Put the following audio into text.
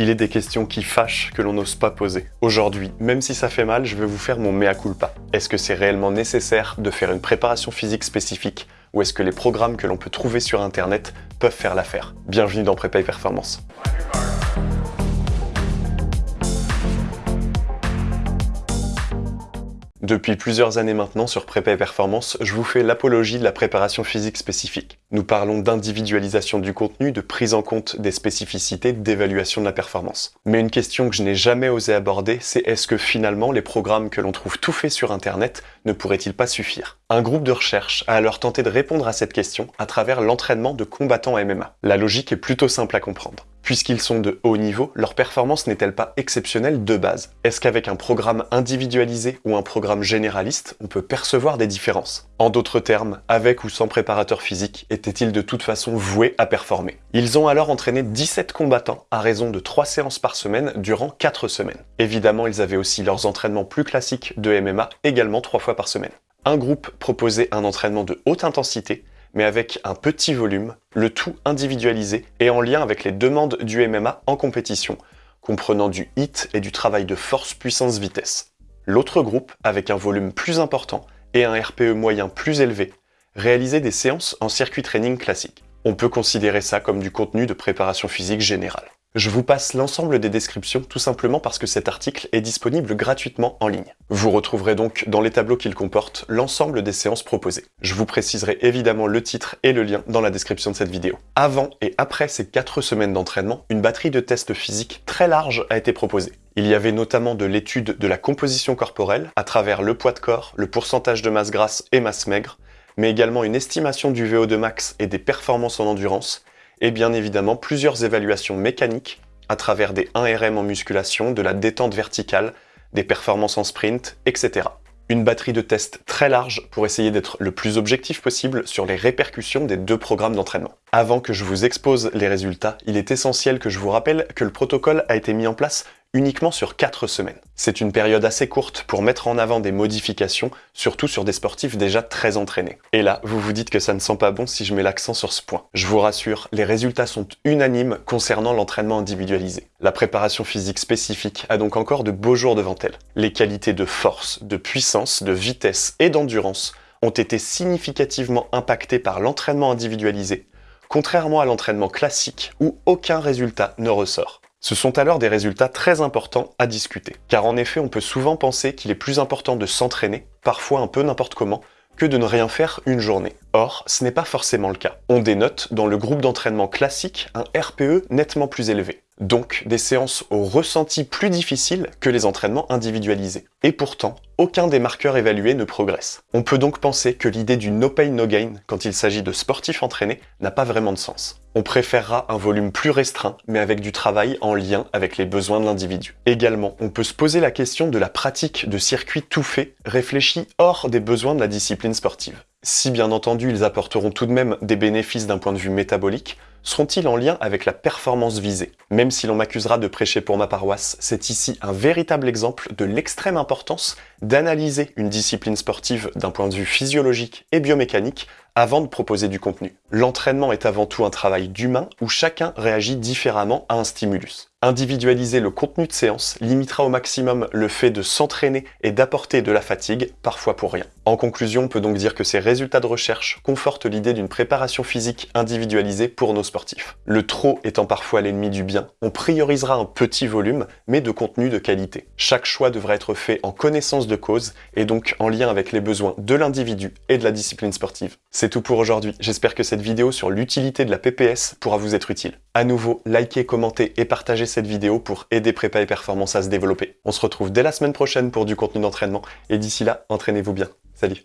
il est des questions qui fâchent que l'on n'ose pas poser. Aujourd'hui, même si ça fait mal, je vais vous faire mon mea culpa. Est-ce que c'est réellement nécessaire de faire une préparation physique spécifique ou est-ce que les programmes que l'on peut trouver sur internet peuvent faire l'affaire? Bienvenue dans Prépa et Performance. Depuis plusieurs années maintenant sur Prépa Performance, je vous fais l'apologie de la préparation physique spécifique. Nous parlons d'individualisation du contenu, de prise en compte des spécificités, d'évaluation de la performance. Mais une question que je n'ai jamais osé aborder, c'est est-ce que finalement les programmes que l'on trouve tout faits sur internet ne pourraient-ils pas suffire? Un groupe de recherche a alors tenté de répondre à cette question à travers l'entraînement de combattants MMA. La logique est plutôt simple à comprendre. Puisqu'ils sont de haut niveau, leur performance n'est-elle pas exceptionnelle de base? Est-ce qu'avec un programme individualisé ou un programme généraliste, on peut percevoir des différences? En d'autres termes, avec ou sans préparateur physique, étaient-ils de toute façon voués à performer? Ils ont alors entraîné 17 combattants à raison de 3 séances par semaine durant 4 semaines. Évidemment, ils avaient aussi leurs entraînements plus classiques de MMA, également 3 fois par semaine. Un groupe proposait un entraînement de haute intensité, mais avec un petit volume, le tout individualisé et en lien avec les demandes du MMA en compétition, comprenant du HIT et du travail de force puissance vitesse. L'autre groupe, avec un volume plus important et un RPE moyen plus élevé, réalisait des séances en circuit training classique. On peut considérer ça comme du contenu de préparation physique générale. Je vous passe l'ensemble des descriptions tout simplement parce que cet article est disponible gratuitement en ligne. Vous retrouverez donc dans les tableaux qu'il comporte l'ensemble des séances proposées. Je vous préciserai évidemment le titre et le lien dans la description de cette vidéo. Avant et après ces 4 semaines d'entraînement, une batterie de tests physiques très large a été proposée. Il y avait notamment de l'étude de la composition corporelle à travers le poids de corps, le pourcentage de masse grasse et masse maigre, mais également une estimation du VO2 max et des performances en endurance, et bien évidemment plusieurs évaluations mécaniques à travers des 1RM en musculation, de la détente verticale, des performances en sprint, etc. Une batterie de tests très large pour essayer d'être le plus objectif possible sur les répercussions des deux programmes d'entraînement. Avant que je vous expose les résultats, il est essentiel que je vous rappelle que le protocole a été mis en place uniquement sur 4 semaines. C'est une période assez courte pour mettre en avant des modifications, surtout sur des sportifs déjà très entraînés. Et là, vous vous dites que ça ne sent pas bon si je mets l'accent sur ce point. Je vous rassure, les résultats sont unanimes concernant l'entraînement individualisé. La préparation physique spécifique a donc encore de beaux jours devant elle. Les qualités de force, de puissance, de vitesse et d'endurance ont été significativement impactées par l'entraînement individualisé, contrairement à l'entraînement classique où aucun résultat ne ressort. Ce sont alors des résultats très importants à discuter. Car en effet, on peut souvent penser qu'il est plus important de s'entraîner, parfois un peu n'importe comment, que de ne rien faire une journée. Or, ce n'est pas forcément le cas. On dénote dans le groupe d'entraînement classique un RPE nettement plus élevé. Donc des séances au ressenti plus difficiles que les entraînements individualisés. Et pourtant, aucun des marqueurs évalués ne progresse. On peut donc penser que l'idée du no pain no gain quand il s'agit de sportifs entraînés n'a pas vraiment de sens. On préférera un volume plus restreint, mais avec du travail en lien avec les besoins de l'individu. Également, on peut se poser la question de la pratique de circuits tout faits, réfléchis hors des besoins de la discipline sportive. Si bien entendu ils apporteront tout de même des bénéfices d'un point de vue métabolique, seront-ils en lien avec la performance visée? Même si l'on m'accusera de prêcher pour ma paroisse, c'est ici un véritable exemple de l'extrême importance d'analyser une discipline sportive d'un point de vue physiologique et biomécanique avant de proposer du contenu. L'entraînement est avant tout un travail d'humain où chacun réagit différemment à un stimulus. Individualiser le contenu de séance limitera au maximum le fait de s'entraîner et d'apporter de la fatigue, parfois pour rien. En conclusion, on peut donc dire que ces résultats de recherche confortent l'idée d'une préparation physique individualisée pour nos sportifs. Le trop étant parfois l'ennemi du bien, on priorisera un petit volume, mais de contenu de qualité. Chaque choix devrait être fait en connaissance de cause et donc en lien avec les besoins de l'individu et de la discipline sportive. C'est tout pour aujourd'hui, j'espère que cette vidéo sur l'utilité de la PPS pourra vous être utile. À nouveau, likez, commentez et partagez cette vidéo pour aider Prépa et Performance à se développer. On se retrouve dès la semaine prochaine pour du contenu d'entraînement et d'ici là, entraînez-vous bien. Salut